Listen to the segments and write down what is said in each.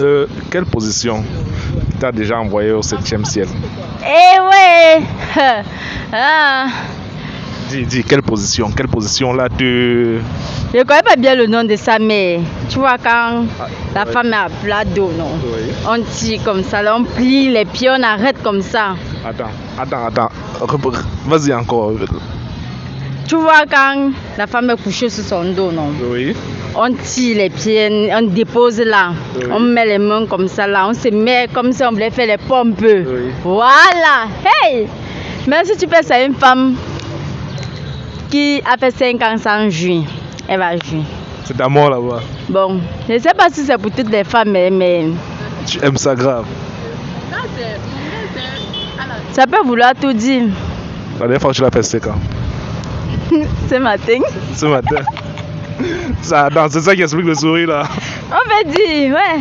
Euh, quelle position t'as déjà envoyé au septième ciel? Eh ouais ah. Dis, dis, quelle position Quelle position là tu... Je connais pas bien le nom de ça, mais tu vois quand la ouais. femme est à plat dos, non? Oui. On tire comme ça, là, on plie les pieds, on arrête comme ça. Attends, attends, attends. Vas-y encore. Tu vois quand la femme est couchée sur son dos, non? Oui. On tire les pieds, on dépose là. Oui. On met les mains comme ça là. On se met comme si on voulait faire les pompes. Oui. Voilà. Hey Même si tu ça à une femme qui a fait 5 ans sans jouir, elle va jouir. C'est d'amour là-bas. Bon, je ne sais pas si c'est pour toutes les femmes, mais, mais Tu aimes ça grave. ça peut vouloir tout dire. La dernière fois que tu l'as fait, c'était quand? Ce matin, Ce matin. Ça, c'est ça qui explique le sourire là. on peut dire, ouais.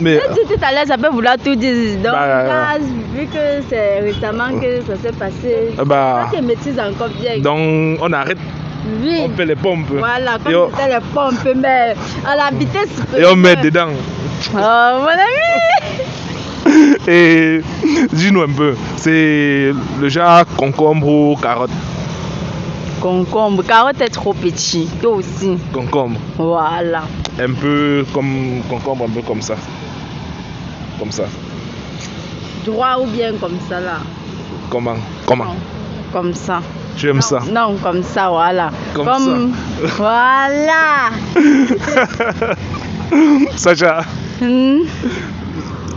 Mais dis tout à l'heure, ça peut vouloir tout dire. Donc, Bah, là, vu que c'est récemment que ça s'est passé, euh, bah, toi qui maîtrises encore bien. donc on arrête, oui. on fait les pompes Voilà, Et on- comme c'était les pompes, mais à la vitesse. et on met dedans. Oh, mon ami! Et dis-nous un peu, c'est le genre concombre ou carotte? Concombre, carotte est trop petit, toi aussi. Concombre, Voilà. un peu comme concombre, un peu comme ça. Comme ça. Droit ou bien comme ça là Comment? Comment? Non, Comme ça. Tu aimes ça? Non, comme ça, voilà. Comme Voilà. Sacha, Hmm,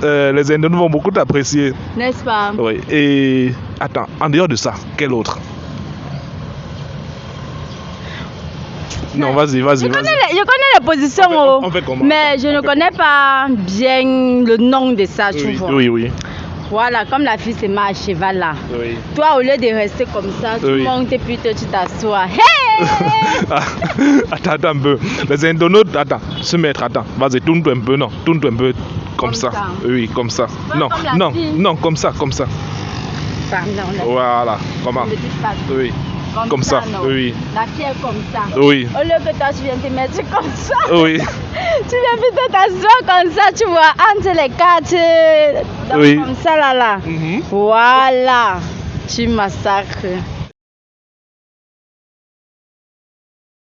euh, les Indonésiens vont beaucoup t'apprécier. N'est-ce pas? Oui. Et attends, en dehors de ça, quel autre? Non, vas-y, vas-y, Je connais, vas-y. les, je connais les positions, On fait- oh, on fait comment? Mais je ne connais pas bien le nom de ça, tu Oui, vois. oui, oui. Voilà, comme la fille se met à cheval là. oui. Toi, au lieu de rester comme ça, tu Oui. montes et puis toi, tu t'assois. Hey! Ah, attends, attends un peu. Les Indonésiens, attends, se mettre, attends. Vas-y, tourne-toi un peu, non. Tourne-toi un peu comme, Comme ça. ça. Oui, comme ça. Non, comme non, fille. non, comme ça, comme ça. Pardon, Voilà, comment? Oui, comme ça, oui. La est comme ça. oui, Au lieu que toi, tu viens te mettre comme ça. oui. Tu viens plutôt t'asseoir comme ça, tu vois, entre les quatre. donc Oui. Comme ça, là, là. Mhm. Voilà. Tu massacres.